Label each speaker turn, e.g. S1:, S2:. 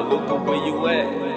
S1: Luca, where you at?